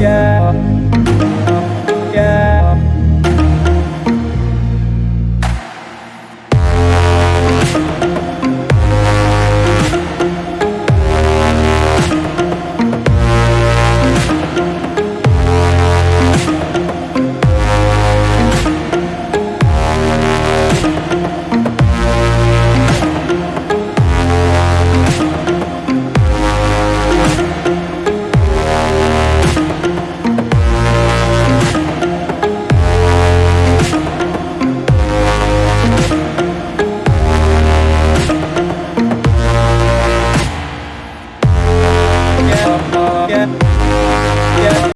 yeah. ya. ya.